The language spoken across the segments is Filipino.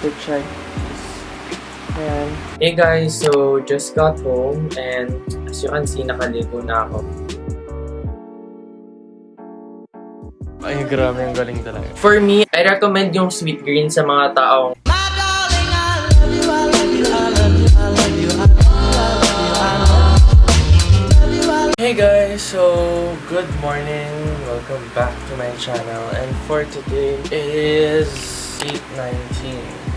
to check this. Ayan. Hey guys, so just got home and as you can see, nakaligo na ako. Ay, grabe, ang galing talaga. For me, I recommend yung sweet green sa mga taong Hey guys, so good morning. Welcome back to my channel. And for today is 8:19.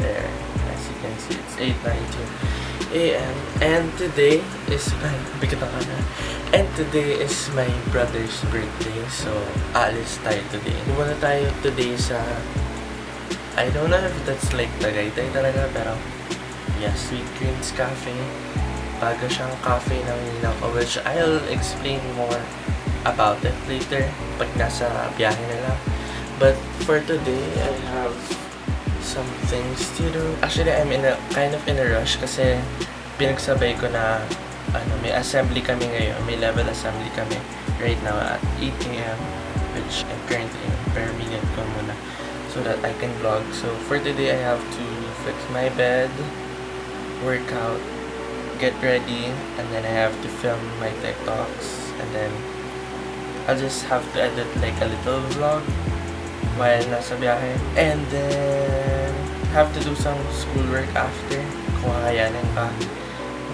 There, as you can see, it's 8:19 a.m. And today is my bigat ang camera. And today is my brother's birthday. So, alis tayo today. Muna tayo today sa I don't know if that's like Tagaytay talaga, pero yeah, Sweet Greens Cafe bago siyang cafe ng Ninako, which I'll explain more about it later pag nasa biyahe na. But for today, I have some things to do. Actually, I'm in a kind of in a rush kasi pinagsabay ko na ano, may assembly kami ngayon, may level assembly kami right now at 8 a.m. which I'm currently in per minute ko muna so that I can vlog. So for today, I have to fix my bed, work out, get ready and then I have to film my TikToks and then I'll just have to edit like a little vlog while nasa biyahe and then have to do some schoolwork after kung kakayanin pa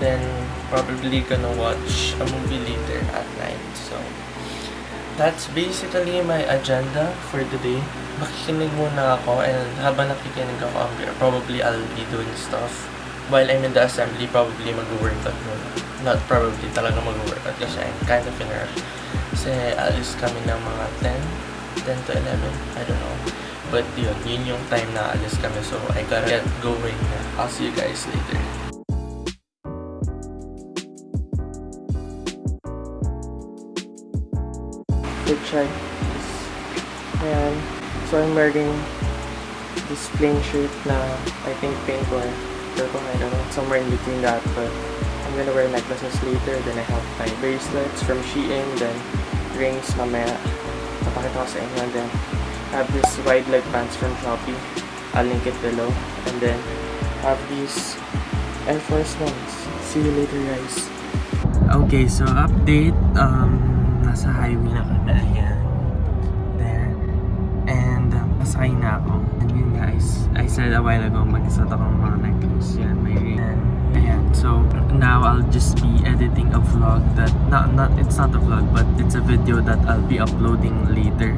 then probably gonna watch a movie later at night so that's basically my agenda for today makikinig muna ako and habang nakikinig ako probably I'll be doing stuff while I'm in the assembly, probably mag-workout muna. Not probably, talaga mag-workout kasi I'm kind of in a rush. Kasi alis kami ng mga 10, 10 to 11, I don't know. But yun, yun yung time na alis kami so I gotta get going na. I'll see you guys later. to check this. Ayan. So I'm wearing this plain shirt na I think pink or purple, I don't know, somewhere in between that. But I'm gonna wear necklaces later. Then I have my bracelets from Shein. Then rings mamaya. Papakita ko sa inyo. Then have this wide leg pants from Shopee. I'll link it below. And then have these Air Force Ones. See you later guys. Okay, so update. Um, nasa highway na kami. Ayan. There. And um, pasakay na ako. And yun guys, I said a while ago, mag-isot akong mga necklace. Yan, may ring. Ayan. So, now I'll just be editing a vlog that, not, not, it's not a vlog, but it's a video that I'll be uploading later.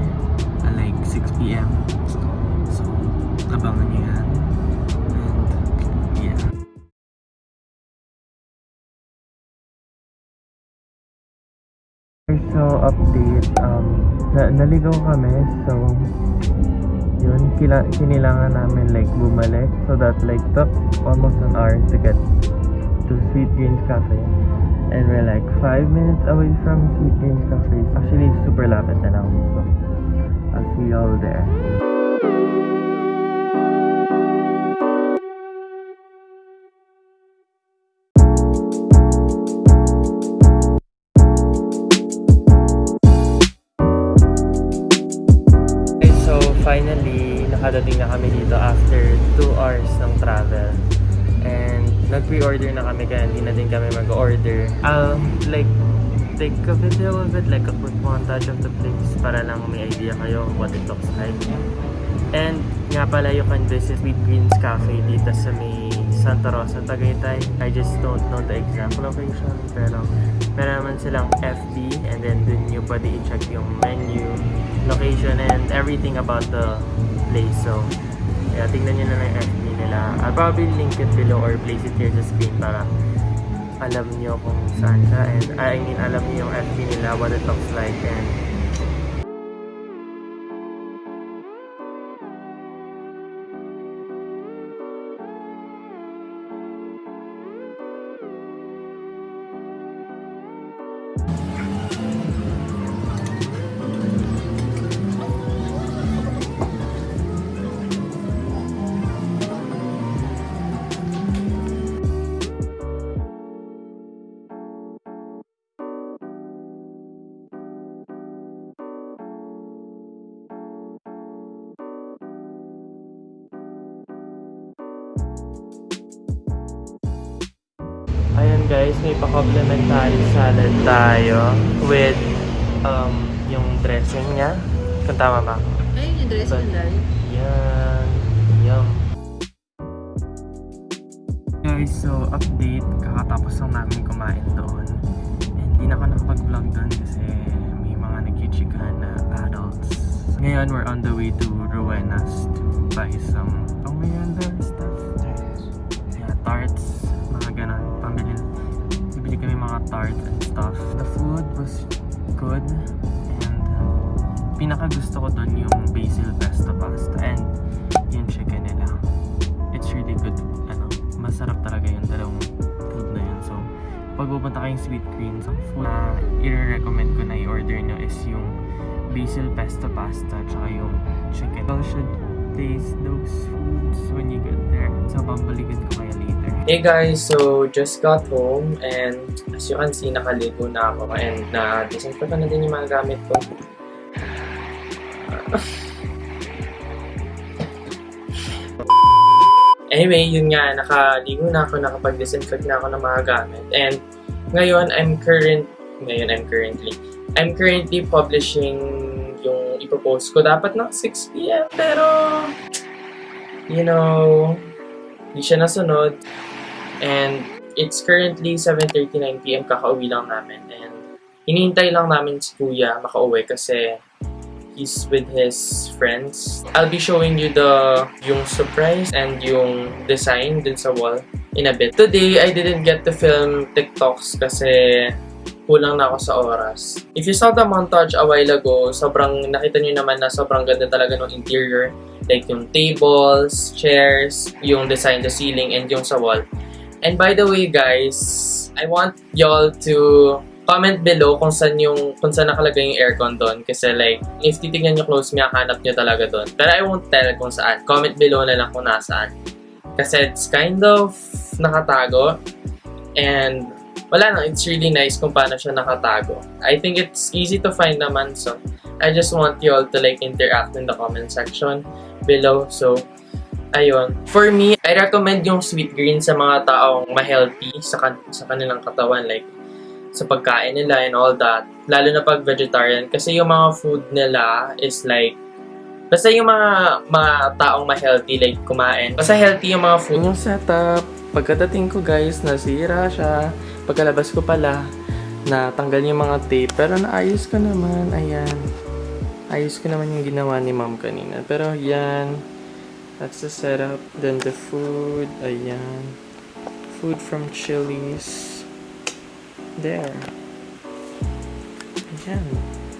At like 6pm. So, abangan nyo yan. So, update, um, na naligaw kami, so, yun, kila kinilangan namin like bumalik, so that like took almost an hour to get to Sweet Greens Cafe. And we're like 5 minutes away from Sweet Greens Cafe. Actually, super lapit na now, so, I'll see y'all there. So finally, nakadating na kami dito after 2 hours ng travel. And nag-pre-order na kami kaya hindi na din kami mag-order. I'll like take a video of it, like a quick montage of the place para lang may idea kayo what it looks like. And nga pala you can visit Sweet Greens Cafe dito sa may Santa Rosa, Tagaytay. I just don't know the exact location pero meron naman silang FB and then dun nyo pwede i-check yung menu, location and everything about the place. So, yeah, tingnan nyo na lang yung FB nila. I'll probably link it below or place it here sa screen para alam nyo kung saan siya. And I mean alam nyo yung FB nila, what it looks like. And Ayan guys, may pa-complimentary salad tayo with um, yung dressing niya. Kung tama ba? Ayun yung dress But- ng dali. Yan. Yum. Guys, so update. Kakatapos lang namin kumain doon. And di na ako nakapag-vlog doon kasi may mga nagchichikahan na adults. Ngayon, we're on the way to Rowena's to buy some pangmayanda stuff. Yeah, tarts, kami mga tarts and stuff. The food was good. And uh, pinaka gusto ko doon yung basil pesto pasta and yung chicken nila. It's really good. Ano, masarap talaga yung dalawang food na yun. So, pag pupunta kayong sweet greens, ang food na i-recommend ko na i-order nyo is yung basil pesto pasta tsaka yung chicken. You should taste those foods when you get there. So, pabalikin ko later. Hey guys, so just got home and as you can see, nakaligo na ako and na-disinfect ko na din yung mga gamit ko. Anyway, yun nga, nakaligo na ako, nakapag-disinfect na ako ng mga gamit. And ngayon, I'm current, ngayon I'm currently, I'm currently publishing yung ipopost ko. Dapat ng 6pm, pero, you know, hindi siya nasunod. And it's currently 7.39pm, kakauwi lang namin. And hinihintay lang namin si Kuya makauwi kasi he's with his friends. I'll be showing you the yung surprise and yung design dun sa wall in a bit. Today, I didn't get to film TikToks kasi kulang na ako sa oras. If you saw the montage a while ago, sobrang nakita niyo naman na sobrang ganda talaga ng interior. Like yung tables, chairs, yung design sa ceiling, and yung sa wall. And by the way, guys, I want y'all to comment below kung saan yung kung saan nakalagay yung aircon doon. Kasi like if titignan nyo close hanap nyo talaga doon. Pero I won't tell kung saan. Comment below na lang kung nasaan. Kasi it's kind of nakatago. And wala lang it's really nice kung paano siya nakatago. I think it's easy to find naman so I just want you all to like interact in the comment section below. So ayun. For me, I recommend yung sweet green sa mga taong ma-healthy sa, kan- sa kanilang katawan. Like, sa pagkain nila and all that. Lalo na pag vegetarian. Kasi yung mga food nila is like, basta yung mga, mga taong ma-healthy, like kumain. Basta healthy yung mga food. Yung setup, pagkadating ko guys, nasira siya. Pagkalabas ko pala, natanggal yung mga tape. Pero naayos ko naman, ayan. Ayos ko naman yung ginawa ni ma'am kanina. Pero yan, that's the setup. Then the food, ayan. Food from Chili's. There. Ayan.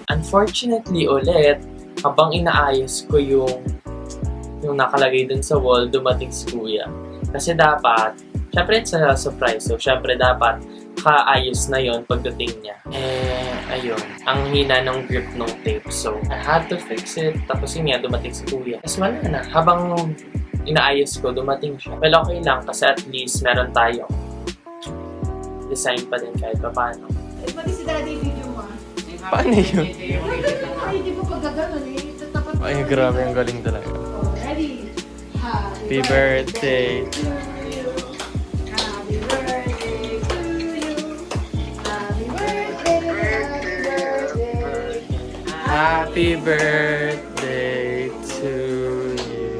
Unfortunately ulit, habang inaayos ko yung yung nakalagay dun sa wall, dumating si kuya. Kasi dapat, syempre it's a surprise. So, syempre dapat kaayos na yon pagdating niya. Eh, ayun. Ang hina ng grip ng tape. So, I had to fix it. Tapos yun nga, dumating si kuya. Tapos wala na. Habang inaayos ko, dumating siya. Well, okay lang. Kasi at least meron tayo design pa din kahit pa paano. Eh, pati si daddy video mo ah. Paano yun? Ay, di mo pag gano'n eh. Tatapat Ay, grabe. Ang galing talaga. Oh, ready? Happy birthday. to happy birthday. To you.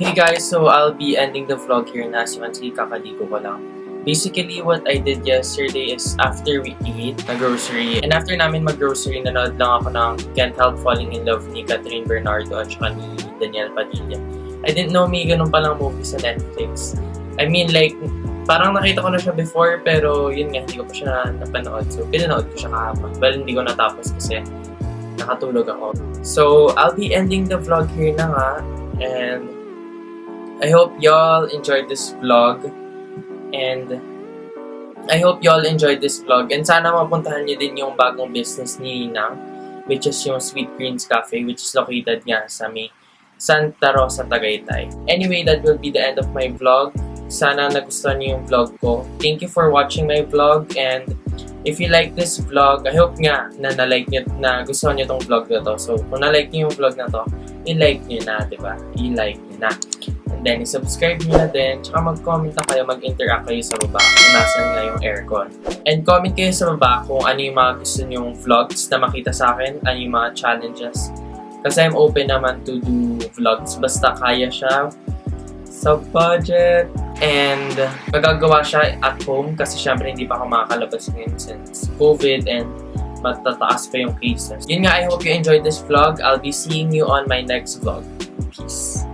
Hey guys, so I'll be ending the vlog here na. Can see, kakaligo ko lang. Basically, what I did yesterday is after we eat na grocery, and after namin mag-grocery, nanood lang ako ng Can't Help Falling in Love ni Catherine Bernardo at saka ni Daniel Padilla. I didn't know may ganun palang movie sa Netflix. I mean, like, parang nakita ko na siya before, pero yun nga, hindi ko pa siya napanood. So, pinanood ko siya kahapon. Well, hindi ko natapos kasi nakatulog ako. So, I'll be ending the vlog here na nga. And I hope y'all enjoyed this vlog. And I hope y'all enjoyed this vlog. And sana mapuntahan niyo din yung bagong business ni Ninang, which is yung Sweet Greens Cafe, which is located nga sa may Santa Rosa, Tagaytay. Anyway, that will be the end of my vlog. Sana nagustuhan niyo yung vlog ko. Thank you for watching my vlog and if you like this vlog, I hope nga na na-like niyo, na gustuhan niyo tong vlog na to. So, kung na-like niyo yung vlog na to, i-like niyo na, di ba? I-like niyo na. And then subscribe nyo na din, tsaka mag-comment na kayo, mag-interact kayo sa baba kung nasan nga yung aircon. And comment kayo sa baba kung ano yung mga gusto nyong vlogs na makita sa akin, ano yung mga challenges. Kasi I'm open naman to do vlogs, basta kaya siya sa budget. And magagawa siya at home kasi syempre hindi pa ako makakalabas ngayon since COVID and matataas pa yung cases. Yun nga, I hope you enjoyed this vlog. I'll be seeing you on my next vlog. Peace.